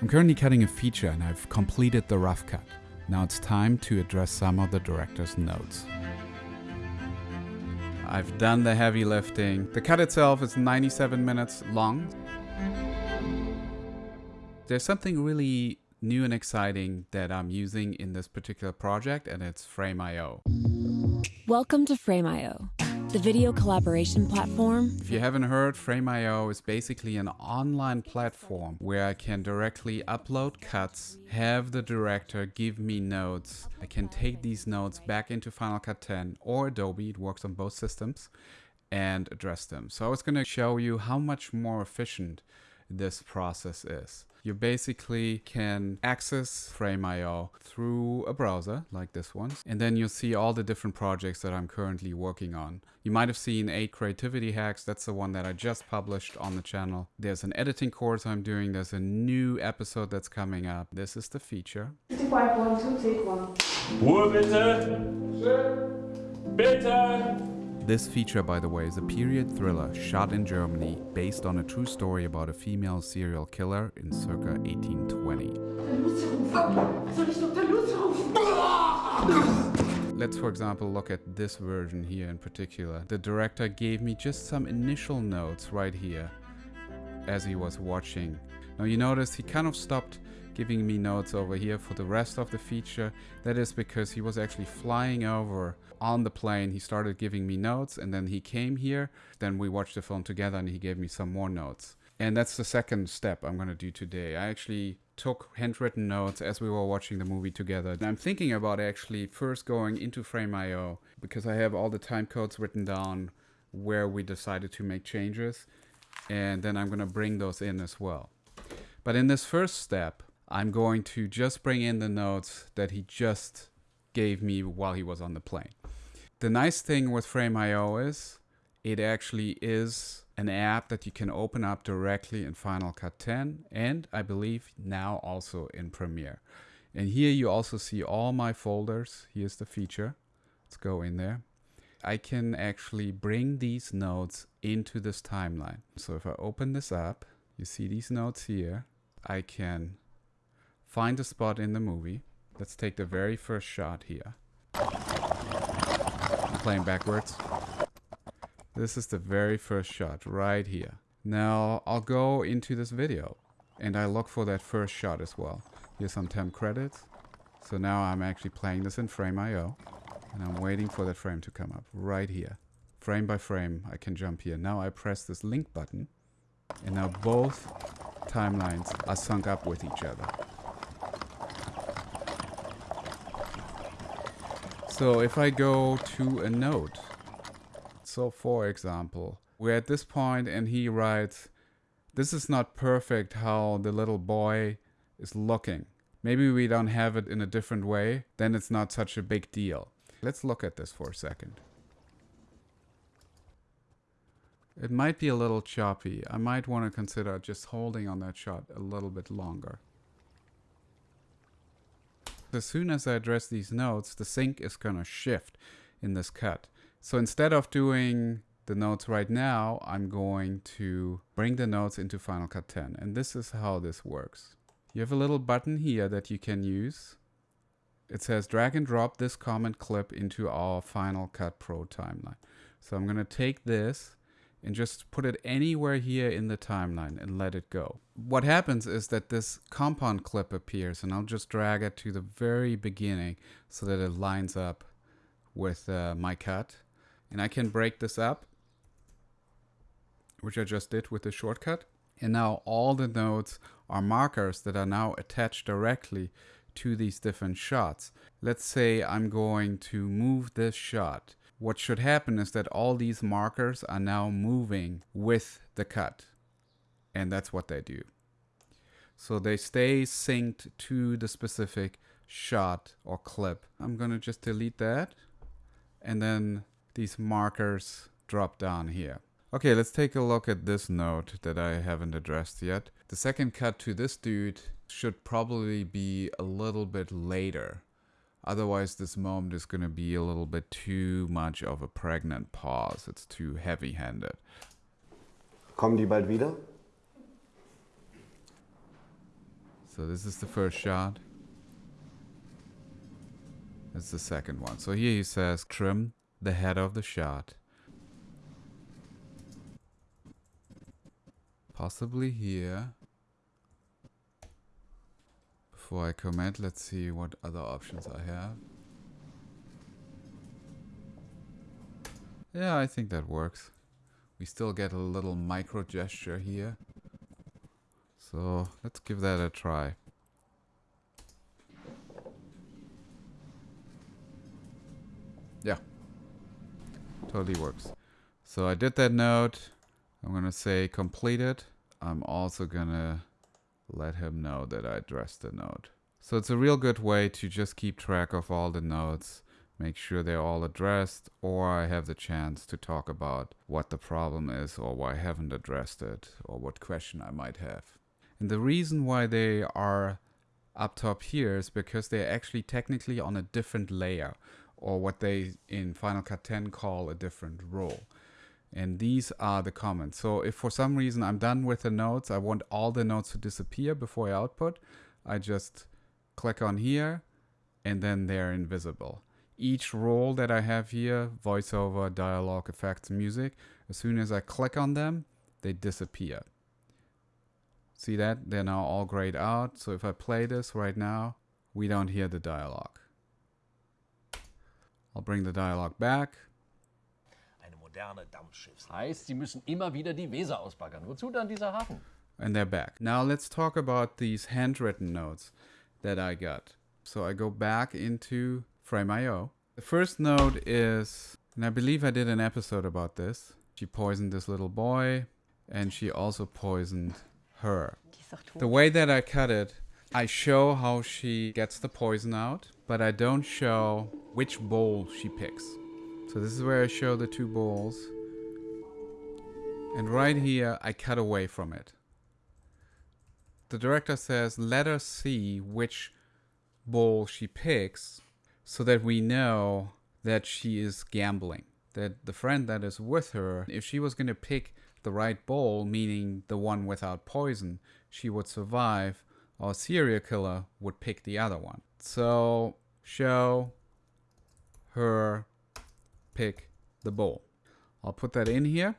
I'm currently cutting a feature and I've completed the rough cut. Now it's time to address some of the director's notes. I've done the heavy lifting. The cut itself is 97 minutes long. There's something really new and exciting that I'm using in this particular project and it's Frame.io. Welcome to Frame.io, the video collaboration platform. If you haven't heard, Frame.io is basically an online platform where I can directly upload cuts, have the director give me notes. I can take these notes back into Final Cut 10 or Adobe, it works on both systems, and address them. So I was going to show you how much more efficient this process is. You basically can access Frame.io through a browser like this one, and then you'll see all the different projects that I'm currently working on. You might have seen 8 creativity hacks, that's the one that I just published on the channel. There's an editing course I'm doing, there's a new episode that's coming up. This is the feature. 55, one, two, take one. Ruhe bitte! Bitte! This feature, by the way, is a period thriller shot in Germany based on a true story about a female serial killer in circa 1820. Lucy rufen. Soll ich Dr. Lucy rufen? Let's, for example, look at this version here in particular. The director gave me just some initial notes right here as he was watching. Now you notice he kind of stopped giving me notes over here for the rest of the feature. That is because he was actually flying over on the plane. He started giving me notes and then he came here. Then we watched the film together and he gave me some more notes. And that's the second step I'm going to do today. I actually took handwritten notes as we were watching the movie together. And I'm thinking about actually first going into Frame.io because I have all the time codes written down where we decided to make changes. And then I'm going to bring those in as well. But in this first step, I'm going to just bring in the notes that he just gave me while he was on the plane. The nice thing with Frame.io is it actually is an app that you can open up directly in Final Cut 10 and I believe now also in Premiere. And here you also see all my folders. Here's the feature. Let's go in there. I can actually bring these notes into this timeline. So if I open this up, you see these notes here. I can find a spot in the movie. Let's take the very first shot here. I'm playing backwards. This is the very first shot right here. Now I'll go into this video and I look for that first shot as well. Here's some temp credits. So now I'm actually playing this in Frame.io and I'm waiting for that frame to come up right here. Frame by frame, I can jump here. Now I press this link button and now both timelines are sunk up with each other. So if I go to a note, so for example, we're at this point and he writes, this is not perfect how the little boy is looking. Maybe we don't have it in a different way, then it's not such a big deal. Let's look at this for a second. It might be a little choppy. I might want to consider just holding on that shot a little bit longer. As soon as I address these notes, the sync is going to shift in this cut. So instead of doing the notes right now, I'm going to bring the notes into Final Cut 10. And this is how this works. You have a little button here that you can use. It says drag and drop this comment clip into our Final Cut Pro timeline. So I'm going to take this and just put it anywhere here in the timeline and let it go. What happens is that this compound clip appears and I'll just drag it to the very beginning so that it lines up with uh, my cut. And I can break this up, which I just did with the shortcut. And now all the nodes are markers that are now attached directly to these different shots. Let's say I'm going to move this shot what should happen is that all these markers are now moving with the cut. And that's what they do. So they stay synced to the specific shot or clip. I'm going to just delete that. And then these markers drop down here. Okay, let's take a look at this note that I haven't addressed yet. The second cut to this dude should probably be a little bit later. Otherwise, this moment is going to be a little bit too much of a pregnant pause. It's too heavy-handed. Kommen die bald wieder? So this is the first shot. That's the second one. So here he says trim the head of the shot. Possibly here. Before I comment, let's see what other options I have. Yeah, I think that works. We still get a little micro gesture here. So let's give that a try. Yeah, totally works. So I did that note. I'm gonna say completed. I'm also gonna let him know that I addressed the note. So it's a real good way to just keep track of all the notes, make sure they're all addressed, or I have the chance to talk about what the problem is or why I haven't addressed it or what question I might have. And the reason why they are up top here is because they're actually technically on a different layer or what they in Final Cut 10 call a different role. And these are the comments. So if for some reason I'm done with the notes, I want all the notes to disappear before I output, I just click on here and then they're invisible. Each role that I have here, voiceover, dialogue, effects, music, as soon as I click on them, they disappear. See that? They're now all grayed out. So if I play this right now, we don't hear the dialogue. I'll bring the dialogue back. Eine moderne Dampfschiffs. Heißt, sie müssen immer wieder die Weser ausbaggern. Wozu dann dieser Hafen? and they're back. Now let's talk about these handwritten notes that I got. So I go back into Frame.io. The first note is, and I believe I did an episode about this. She poisoned this little boy, and she also poisoned her. The way that I cut it, I show how she gets the poison out, but I don't show which bowl she picks. So this is where I show the two balls. And right here, I cut away from it. The director says, let us see which ball she picks so that we know that she is gambling. That the friend that is with her, if she was going to pick the right ball, meaning the one without poison, she would survive, or serial killer would pick the other one. So, show her pick the bowl. I'll put that in here.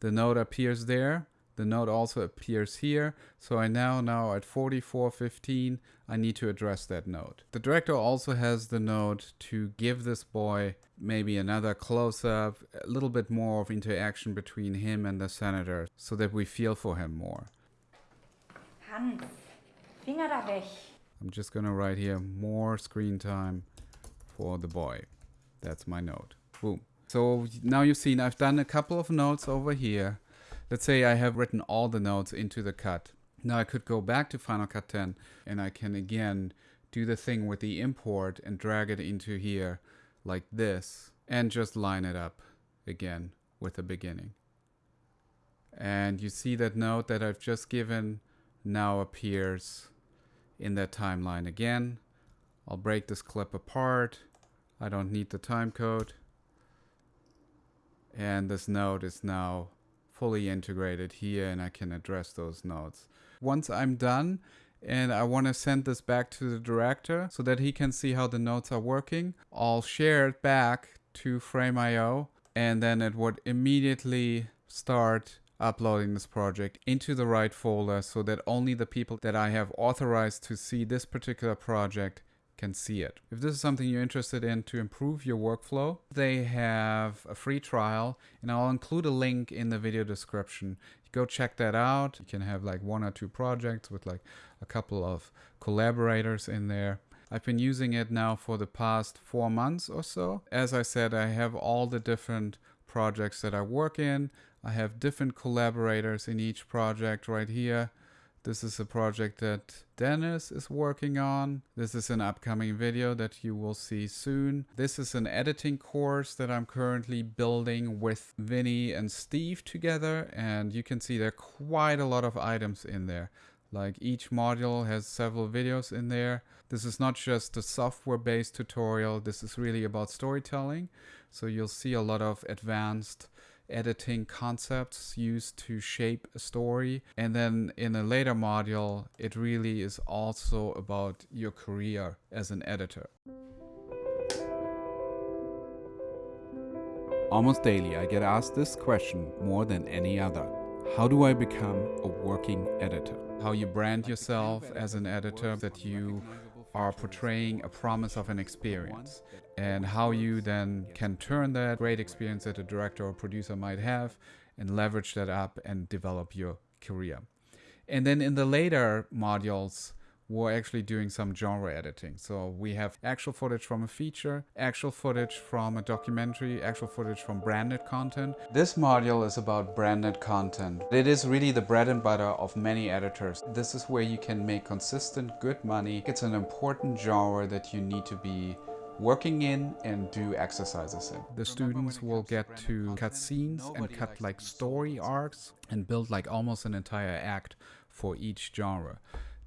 The note appears there. The note also appears here. So I now now at 4415, I need to address that note. The director also has the note to give this boy maybe another close up, a little bit more of interaction between him and the senator so that we feel for him more. Hans, Finger da weg. I'm just gonna write here more screen time for the boy. That's my note. Boom. So now you've seen I've done a couple of notes over here. Let's say I have written all the notes into the cut. Now I could go back to Final Cut 10 and I can again do the thing with the import and drag it into here like this and just line it up again with the beginning. And you see that note that I've just given now appears in that timeline again. I'll break this clip apart. I don't need the time code. And this node is now fully integrated here and I can address those nodes. Once I'm done and I want to send this back to the director so that he can see how the nodes are working, I'll share it back to Frame.io and then it would immediately start uploading this project into the right folder so that only the people that I have authorized to see this particular project can see it. If this is something you're interested in to improve your workflow, they have a free trial and I'll include a link in the video description. Go check that out. You can have like one or two projects with like a couple of collaborators in there. I've been using it now for the past four months or so. As I said, I have all the different projects that I work in. I have different collaborators in each project right here. This is a project that Dennis is working on. This is an upcoming video that you will see soon. This is an editing course that I'm currently building with Vinny and Steve together. And you can see there are quite a lot of items in there. Like each module has several videos in there. This is not just a software-based tutorial. This is really about storytelling. So you'll see a lot of advanced editing concepts used to shape a story. And then in a later module, it really is also about your career as an editor. Almost daily, I get asked this question more than any other. How do I become a working editor? How you brand yourself as an editor, that you are portraying a promise of an experience, and how you then can turn that great experience that a director or producer might have and leverage that up and develop your career. And then in the later modules, we're actually doing some genre editing. So we have actual footage from a feature, actual footage from a documentary, actual footage from branded content. This module is about branded content. It is really the bread and butter of many editors. This is where you can make consistent good money. It's an important genre that you need to be working in and do exercises in. The students will get to cut scenes and cut like story arcs and build like almost an entire act for each genre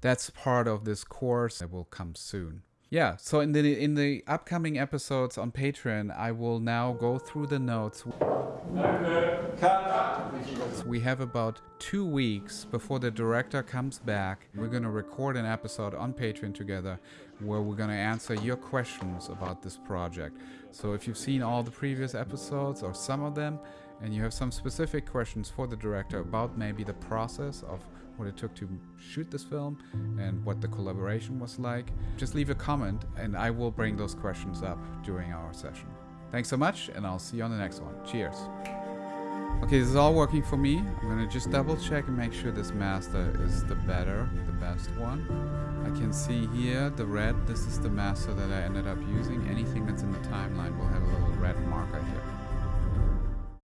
that's part of this course that will come soon. Yeah, so in the in the upcoming episodes on Patreon, I will now go through the notes. We have about two weeks before the director comes back. We're going to record an episode on Patreon together where we're going to answer your questions about this project. So if you've seen all the previous episodes or some of them, and you have some specific questions for the director about maybe the process of what it took to shoot this film and what the collaboration was like, just leave a comment and I will bring those questions up during our session. Thanks so much and I'll see you on the next one. Cheers. Okay, this is all working for me. I'm gonna just double check and make sure this master is the better, the best one. I can see here the red, this is the master that I ended up using. Anything that's in the timeline will have a little red marker here.